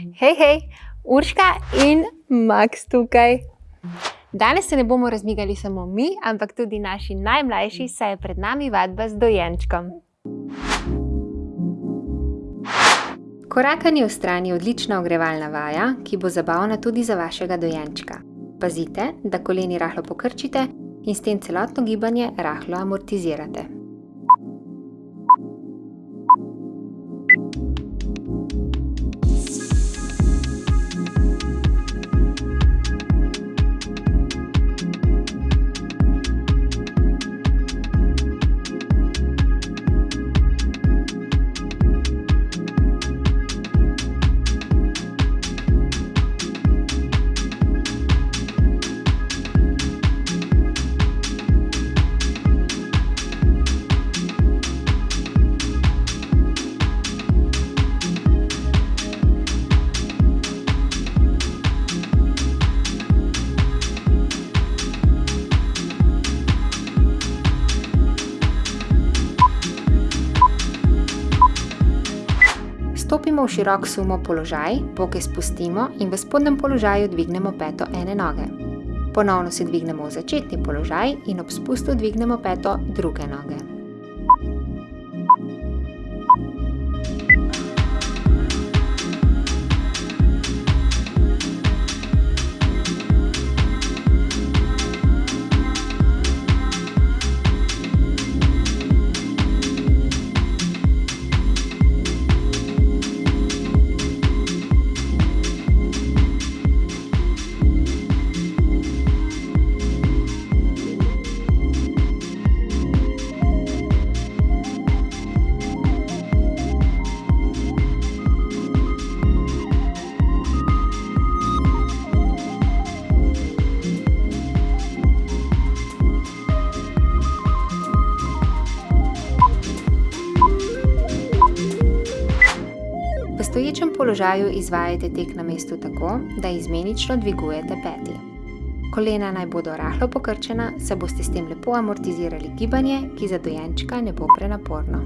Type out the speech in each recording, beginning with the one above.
Hej, hej, Urška in Max tukaj. Danes se ne bomo razmigali samo mi, ampak tudi naši najmlajši, saj je pred nami vadba z dojenčkom. Korakanje v strani je odlična ogrevalna vaja, ki bo zabavna tudi za vašega dojenčka. Pazite, da koleni rahlo pokrčite in s tem celotno gibanje rahlo amortizirate. Širok sumo položaj, boke spustimo in v spodnjem položaju dvignemo peto ene noge. Ponovno se dvignemo v začetni položaj in ob spustu dvignemo peto druge noge. Položaju izvajajte tek na mestu tako, da izmenično dvigujete peti. Kolena naj bodo rahlo pokrčena, saj boste s tem lepo amortizirali gibanje, ki za dojenčka ne bo prenaporno.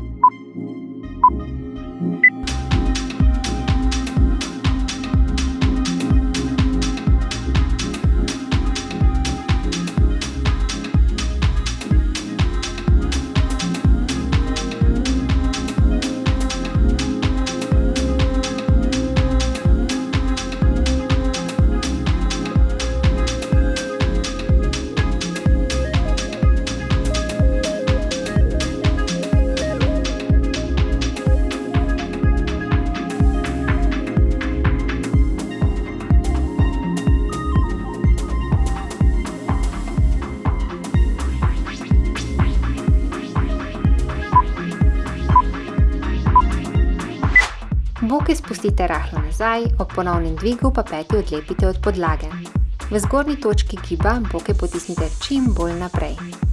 Boke spustite rahlo nazaj, ob ponovnem dvigu pa peti odlepite od podlage. V zgornji točki giba boke potisnite čim bolj naprej.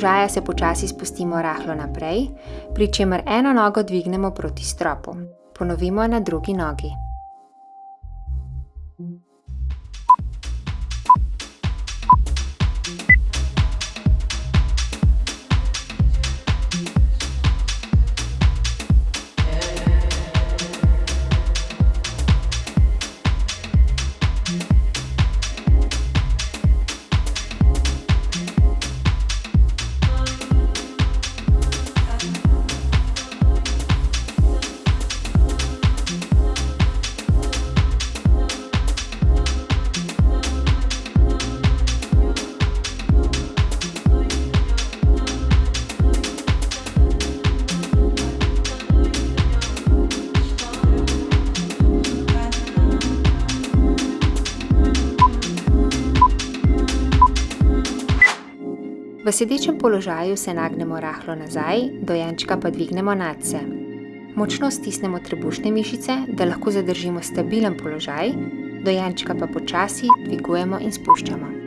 Položaja se počasi spustimo rahlo naprej, pri čemer eno nogo dvignemo proti stropu. Ponovimo na drugi nogi. Sedečem položaju se nagnemo rahlo nazaj, dojenčka pa dvignemo nadse. Močno stisnemo trebušne mišice, da lahko zadržimo stabilen položaj, dojenčka pa počasi dvigujemo in spuščamo.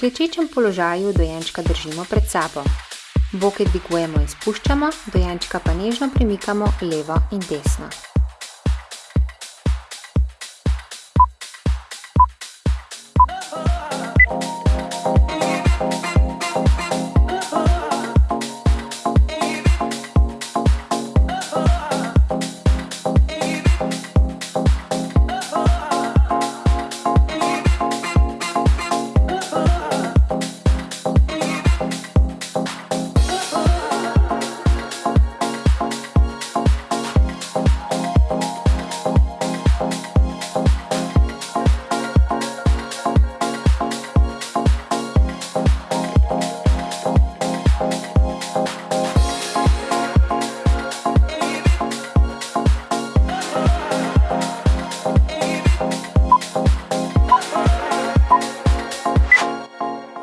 Klečečem položaju dojenčka držimo pred sabo. Boke dvigujemo in spuščamo, dojenčka pa nežno premikamo levo in desno.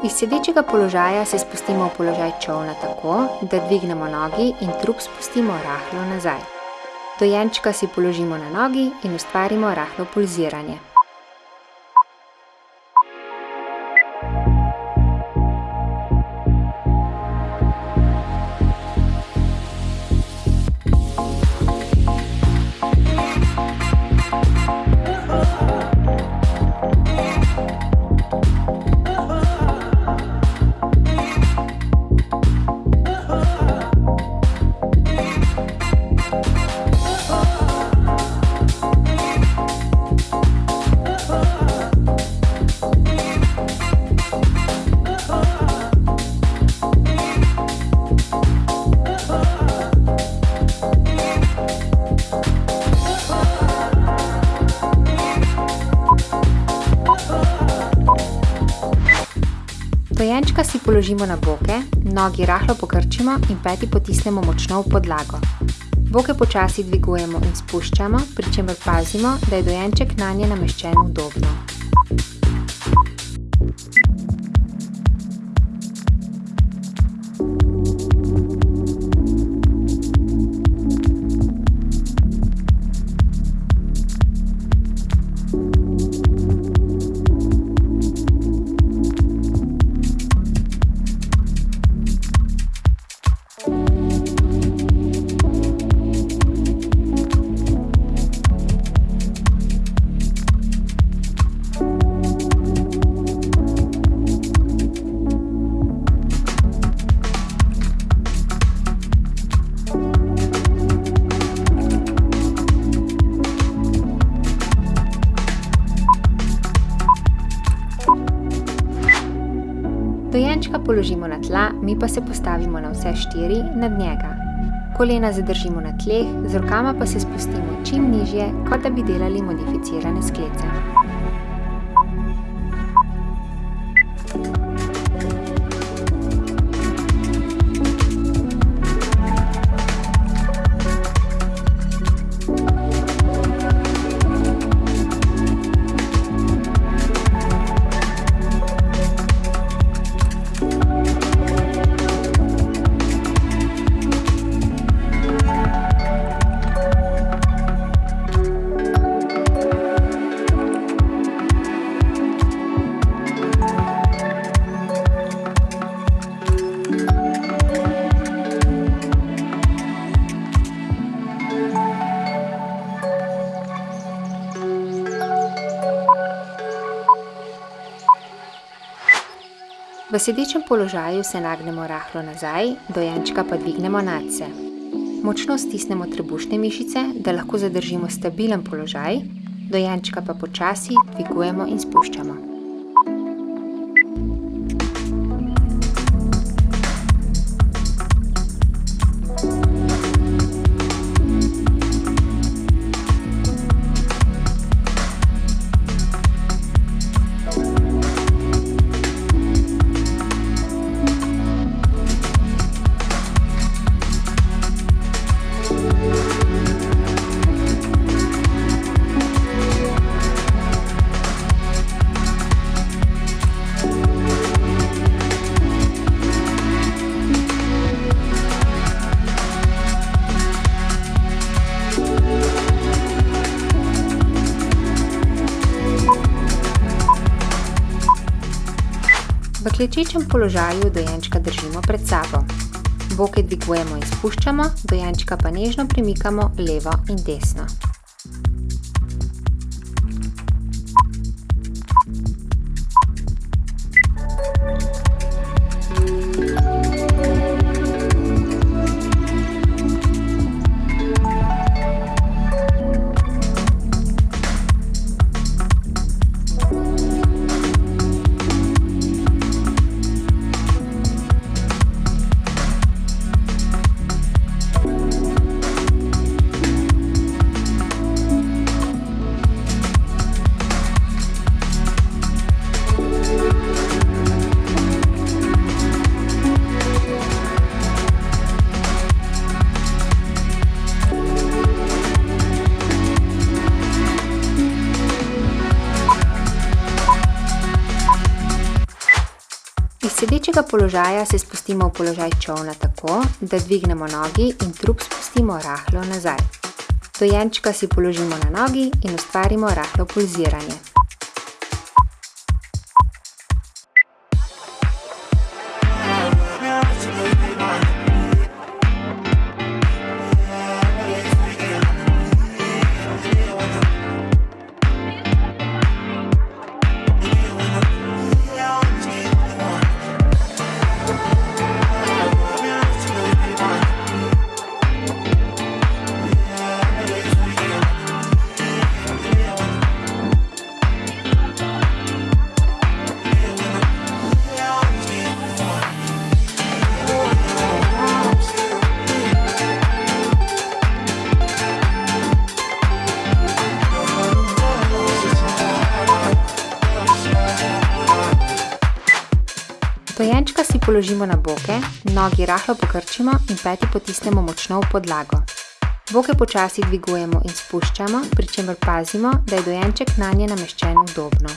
Iz sedečega položaja se spustimo v položaj čolna tako, da dvignemo nogi in trup spustimo rahlo nazaj. Dojenčka si položimo na nogi in ustvarimo rahlo pulziranje. Položimo na boke, nogi rahlo pokrčimo in peti potisnemo močno v podlago. Boke počasi dvigujemo in spuščamo, pri čemer pazimo, da je dojenček nanje nameščen udobno. Mi pa se postavimo na vse štiri nad njega. Kolena zadržimo na tleh, z rokama pa se spustimo čim nižje, kot da bi delali modificirane sklece. Sedečem položaju se nagnemo rahlo nazaj, dojenčka pa dvignemo nadse. Močno stisnemo trebušne mišice, da lahko zadržimo stabilen položaj, dojenčka pa počasi dvigujemo in spuščamo. V klečečem položaju dojenčka držimo pred sabo. Boke dvigujemo in spuščamo, dojenčka pa nežno premikamo levo in desno. Sedečega položaja se spustimo v položaj čovna tako, da dvignemo nogi in trup spustimo rahlo nazaj. Dojenčka si položimo na nogi in ustvarimo rahlo pulziranje. Položimo na boke, nogi rahlo pokrčimo in peti potisnemo močno v podlago. Boke počasi dvigujemo in spuščamo, pri čemer pazimo, da je dojenček na nje nameščen udobno.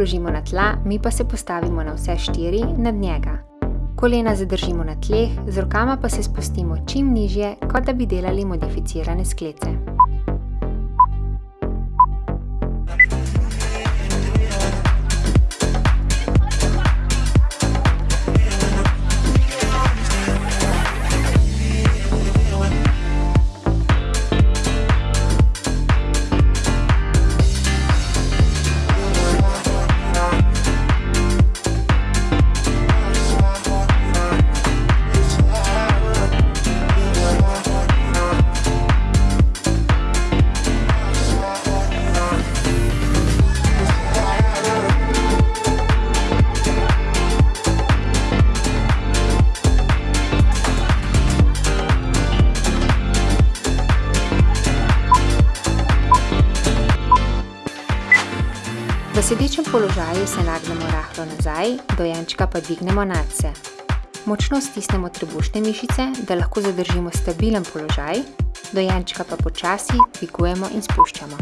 Položimo na tla, mi pa se postavimo na vse štiri nad njega. Kolena zadržimo na tleh, z rokama pa se spustimo čim nižje, kot da bi delali modificirane sklece. V sedečem položaju se nagnemo rahlo nazaj, dojenčka pa dvignemo nadse. Močno stisnemo trebušne mišice, da lahko zadržimo stabilen položaj, dojenčka pa počasi dvigujemo in spuščamo.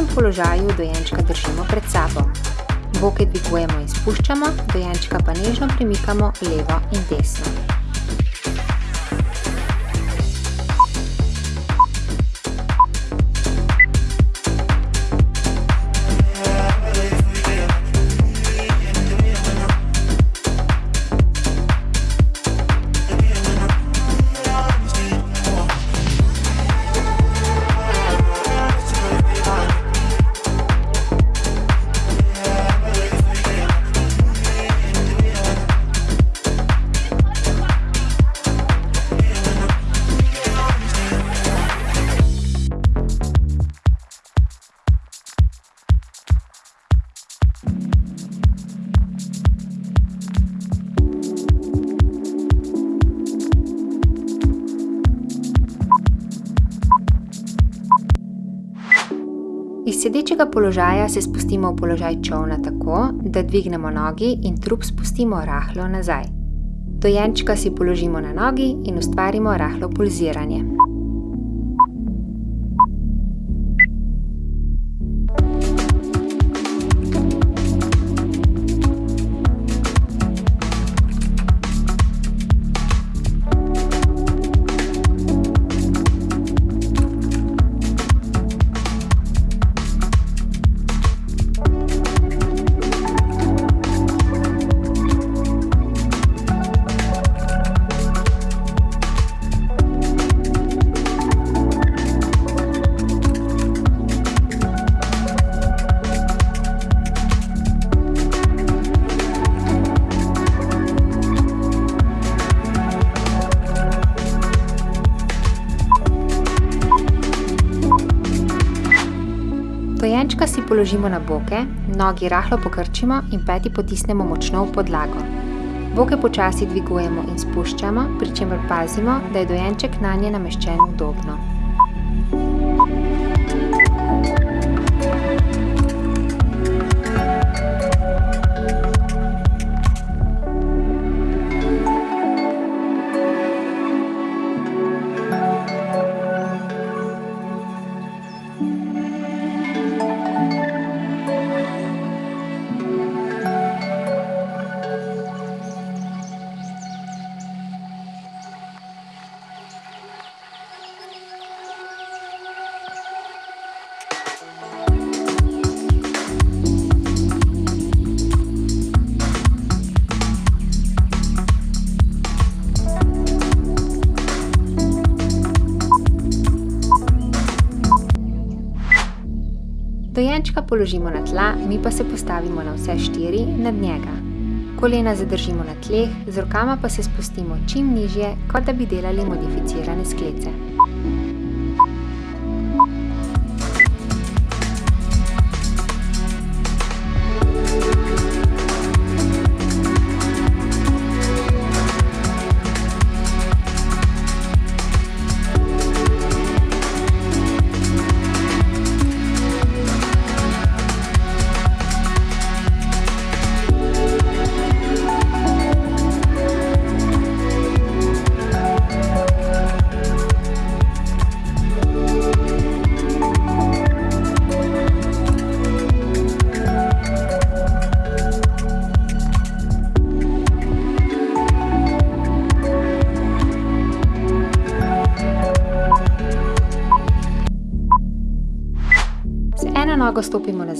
Klečečem položaju dojenčka držimo pred sabo. Boke dvigujemo in spuščamo, dojenčka pa nežno premikamo levo in desno. Položaja se spustimo v položaj čovna tako, da dvignemo nogi in trup spustimo rahlo nazaj. Dojenčka si položimo na nogi in ustvarimo rahlo pulziranje. Položimo na boke, nogi rahlo pokrčimo in peti potisnemo močno v podlago. Boke počasi dvigujemo in spuščamo, pri čemer pazimo, da je dojenček na nje nameščen udobno. Dojenčka položimo na tla, mi pa se postavimo na vse štiri nad njega. Kolena zadržimo na tleh, z rokama pa se spustimo čim nižje, kot da bi delali modificirane sklece.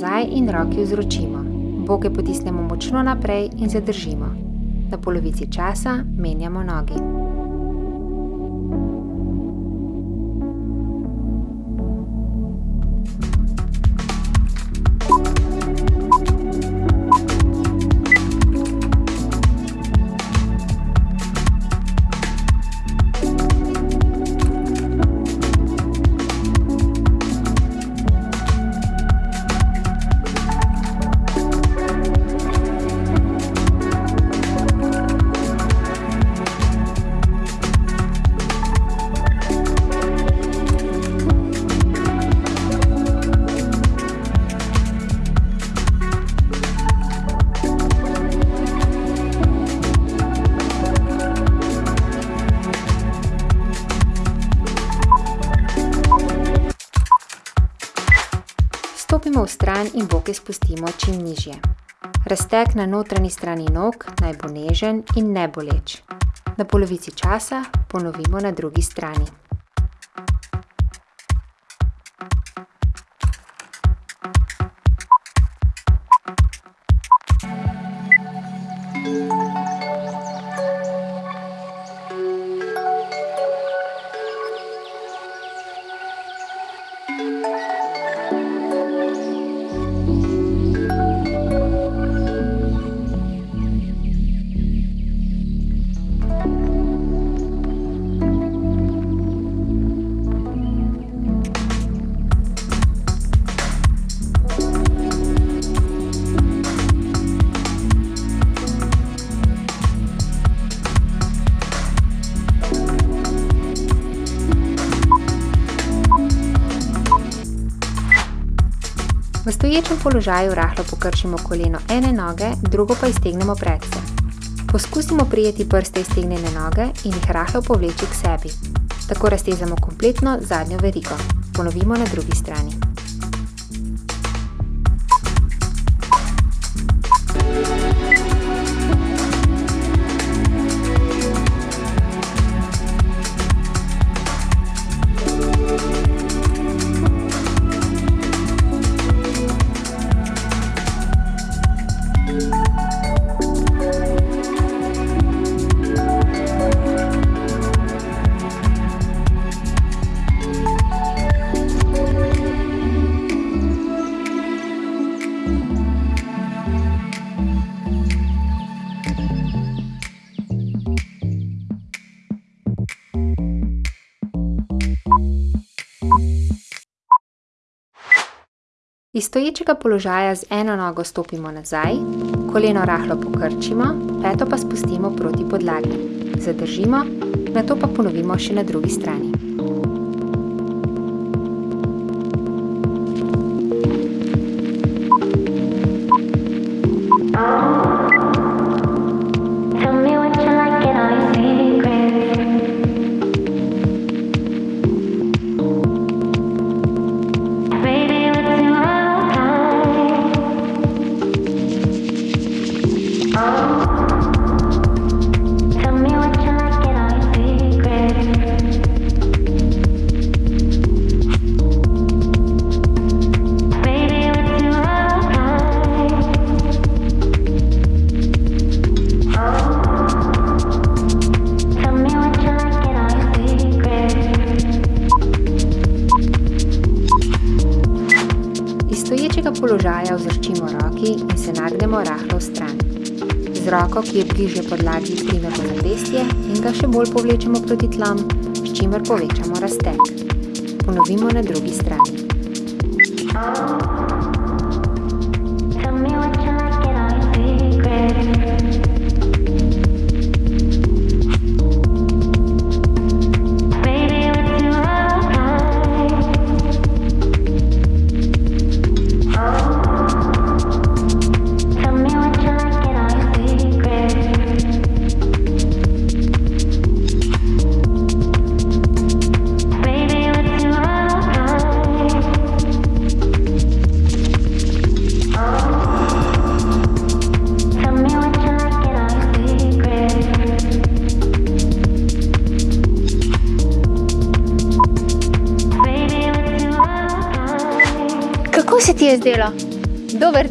Nazaj in roki vzročimo. Boke potisnemo močno naprej in zadržimo. Na polovici časa menjamo nogi. In boke spustimo čim nižje. Razteg na notranji strani nog naj bo nežen in ne boleč. Na polovici časa ponovimo na drugi strani. Stoječem položaju rahlo pokrčimo koleno ene noge, drugo pa iztegnemo predse. Poskusimo prijeti prste iztegnjene noge in jih rahlo povleči k sebi. Tako raztezamo kompletno zadnjo verigo. Ponovimo na drugi strani. Iz stoječega položaja z eno nogo stopimo nazaj, koleno rahlo pokrčimo, peto pa spustimo proti podlagi. Zadržimo, nato pa ponovimo še na drugi strani. Roko, ki je bliže podlagi, primemo zapestje in ga še bolj povlečemo proti tlom, s čimer povečamo razteg. Ponovimo na drugi strani.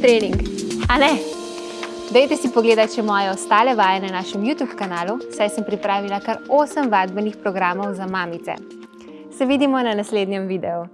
Trening, a ne? Dajte si pogledati še moje ostale vaje na našem YouTube kanalu, saj sem pripravila kar 8 vadbenih programov za mamice. Se vidimo na naslednjem videu.